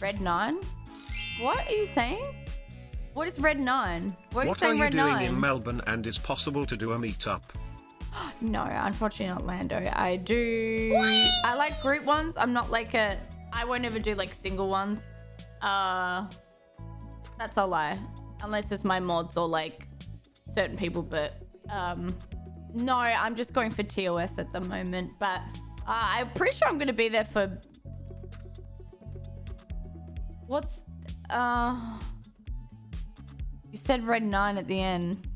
Red 9? What are you saying? What is Red 9? What are you What are you Red doing 9? in Melbourne and is possible to do a meetup? No, unfortunately not Lando. I do. I like group ones. I'm not like a. I won't ever do like single ones. Uh, that's a lie. Unless it's my mods or like certain people. But um, no, I'm just going for TOS at the moment. But uh, I'm pretty sure I'm gonna be there for. What's uh? You said red nine at the end.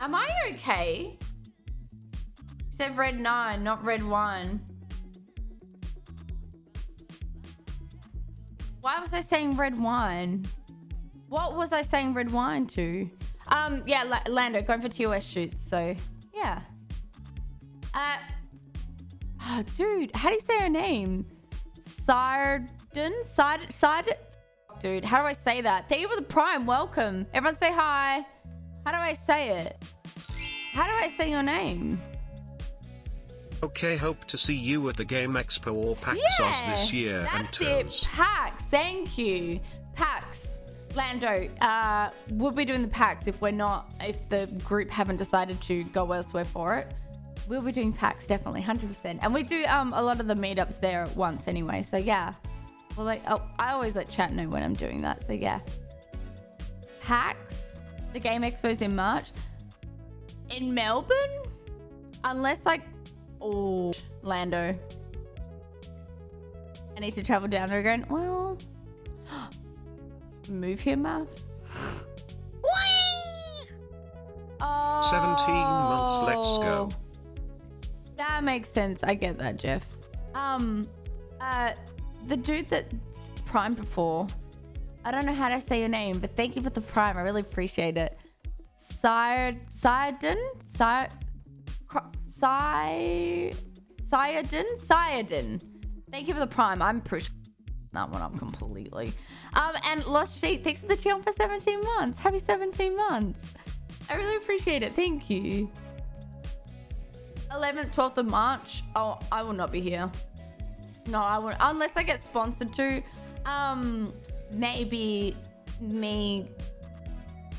Am I okay? You said red nine, not red one. Why was I saying red wine? What was I saying red wine to? Um, yeah, La Lando, going for TOS shoots, so yeah. Uh, oh, dude, how do you say her name? Sarden? Side, side, dude, how do I say that? Thank you for the prime, welcome. Everyone say hi. How do I say it? How do I say your name? Okay, hope to see you at the Game Expo or PAX Aus this year and that's it. PAX, thank you. PAX. Lando, uh, we'll be doing the PAX if we're not, if the group haven't decided to go elsewhere for it. We'll be doing PAX, definitely, 100%. And we do um, a lot of the meetups there at once anyway, so yeah. Well, like, oh, I always let chat know when I'm doing that, so yeah. PAX, the Game Expo's in March. In Melbourne? Unless like, oh, Lando. I need to travel down there again. Well, move here, Math. Oh, 17 months, let's go. That makes sense. I get that, Jeff. Um, uh, the dude that primed before. I don't know how to say your name, but thank you for the prime. I really appreciate it. Sire, Sire, Siredin, Siredin. Thank you for the prime. I'm pretty that one up completely. Um, and Lost Sheet, thanks for the channel for 17 months. Happy 17 months. I really appreciate it. Thank you. 11th, 12th of March. Oh, I will not be here. No, I won't. Unless I get sponsored to. Um, maybe me,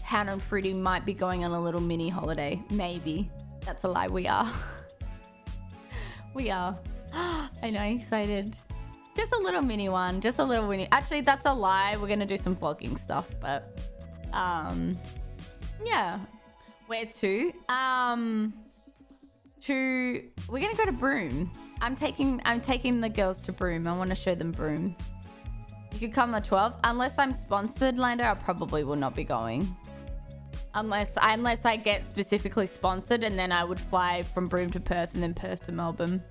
Hannah and Fruity might be going on a little mini holiday. Maybe. That's a lie. We are. we are. I know, excited. Just a little mini one. Just a little mini. Actually, that's a lie. We're gonna do some vlogging stuff, but um, yeah. Where to? Um, to we're gonna go to Broome. I'm taking I'm taking the girls to Broome. I want to show them Broome. You could come the 12th. Unless I'm sponsored, Lando, I probably will not be going. Unless unless I get specifically sponsored, and then I would fly from Broome to Perth and then Perth to Melbourne.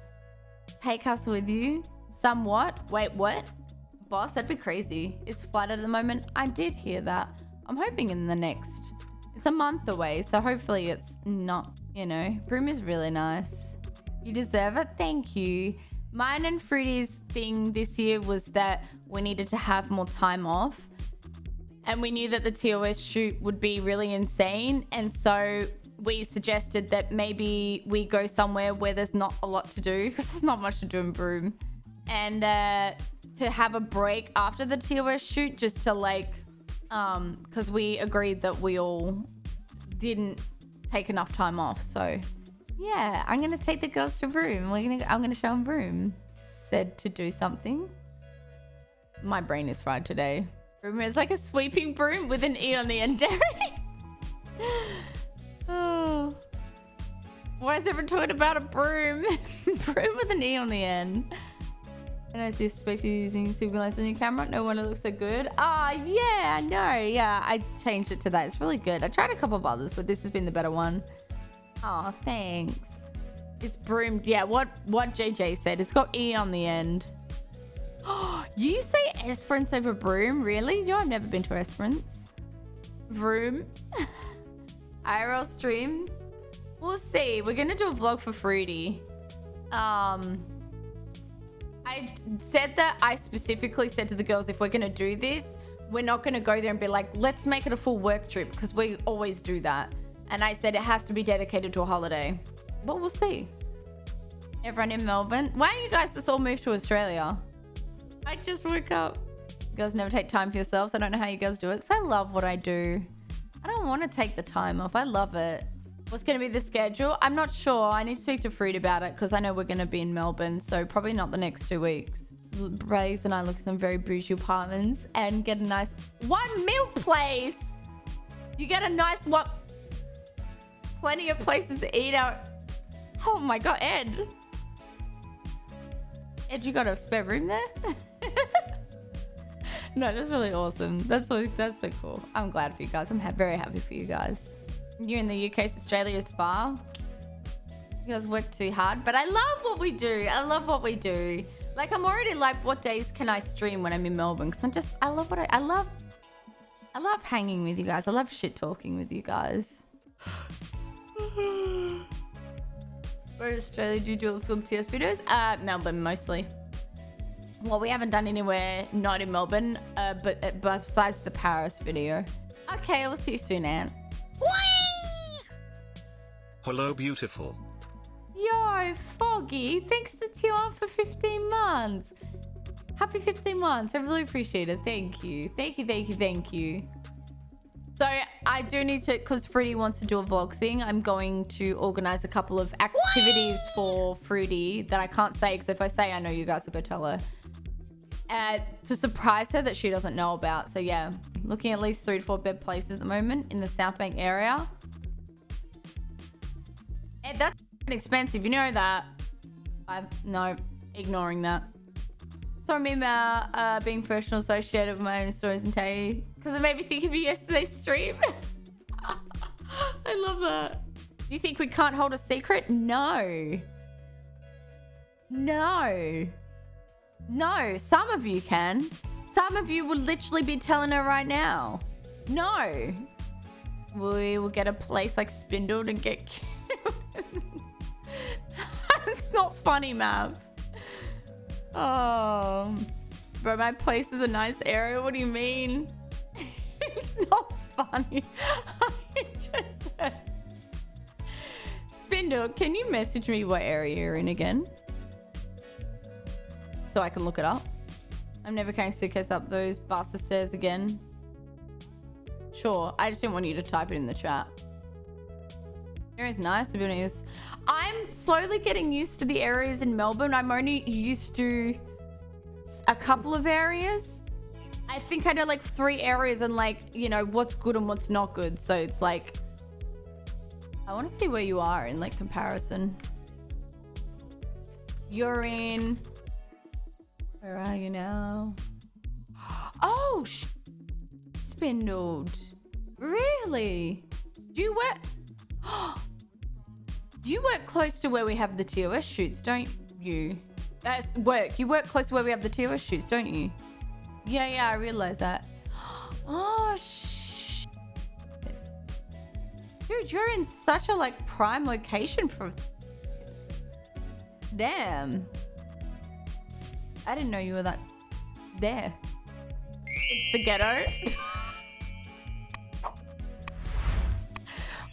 Take us with you. Somewhat. Wait, what? Boss, that'd be crazy. It's flat at the moment. I did hear that. I'm hoping in the next... It's a month away, so hopefully it's not, you know... Broome is really nice. You deserve it. Thank you. Mine and Fruity's thing this year was that we needed to have more time off. And we knew that the TOS shoot would be really insane. And so we suggested that maybe we go somewhere where there's not a lot to do because there's not much to do in Broome and uh, to have a break after the TOS shoot just to like, um, because we agreed that we all didn't take enough time off. So yeah, I'm gonna take the girls to Broome. We're gonna, I'm gonna show them Broome. Said to do something. My brain is fried today. Broome is like a sweeping broom with an E on the end. oh. Why is everyone talking about a broom? broom with an E on the end. And I see space you using super lights on your camera. No wonder it looks so good. Ah, oh, yeah, I know. Yeah, I changed it to that. It's really good. I tried a couple of others, but this has been the better one. Oh, thanks. It's broom. Yeah, what what JJ said. It's got E on the end. Oh, you say Esperance over broom? Really? You know I've never been to Esperance. Vroom. IRL stream. We'll see. We're gonna do a vlog for Fruity. Um, I said that I specifically said to the girls, if we're going to do this, we're not going to go there and be like, let's make it a full work trip because we always do that. And I said it has to be dedicated to a holiday. But we'll see. Everyone in Melbourne. Why don't you guys just all move to Australia? I just woke up. You guys never take time for yourselves. I don't know how you guys do it because I love what I do. I don't want to take the time off. I love it. What's going to be the schedule? I'm not sure. I need to speak to Fruit about it because I know we're going to be in Melbourne. So probably not the next two weeks. Braze and I look at some very bougie apartments and get a nice one meal place. You get a nice what? Plenty of places to eat out. Oh my god, Ed. Ed, you got a spare room there? no, that's really awesome. That's so, that's so cool. I'm glad for you guys. I'm ha very happy for you guys. You're in the UK, so Australia is far. You guys work too hard, but I love what we do. I love what we do. Like I'm already like, what days can I stream when I'm in Melbourne? Because I'm just, I love what I, I love. I love hanging with you guys. I love shit talking with you guys. Where in Australia do you do the film TS videos? Uh, Melbourne mostly. Well, we haven't done anywhere not in Melbourne, uh, but uh, besides the Paris video. Okay, we'll see you soon, Ant. Hello, beautiful. Yo, Foggy, thanks to Tion for 15 months. Happy 15 months. I really appreciate it. Thank you. Thank you, thank you, thank you. So I do need to, because Fruity wants to do a vlog thing, I'm going to organize a couple of activities Whee! for Fruity that I can't say, because if I say, I know you guys will go tell her. Uh, to surprise her that she doesn't know about. So yeah, looking at least three to four bed places at the moment in the South Bank area. That's expensive. You know that. I'm no ignoring that. So I remember uh, being professional associated with my own stories and tell you because it made me think of you yesterday's stream. I love that. Do you think we can't hold a secret? No. No. No. Some of you can. Some of you will literally be telling her right now. No. We will get a place like Spindled and get it's not funny, Mav. Oh, bro, my place is a nice area. What do you mean? it's not funny. Spindle, can you message me what area you're in again? So I can look it up. I'm never carrying suitcase up those bastard stairs again. Sure, I just didn't want you to type it in the chat. Area's nice, the building is... I'm slowly getting used to the areas in Melbourne. I'm only used to a couple of areas. I think I know like three areas and like, you know, what's good and what's not good. So it's like... I want to see where you are in like comparison. You're in... Where are you now? Oh, spindled. Really? Do you work... You work close to where we have the TOS shoots, don't you? That's work. You work close to where we have the TOS shoots, don't you? Yeah, yeah, I realize that. Oh, sh Dude, you're in such a, like, prime location for... Damn. I didn't know you were that... There. It's the ghetto.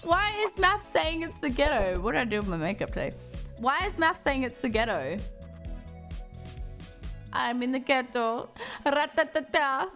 Why is Math saying it's the ghetto? What did I do with my makeup today? Why is Math saying it's the ghetto? I'm in the ghetto. Ratatata.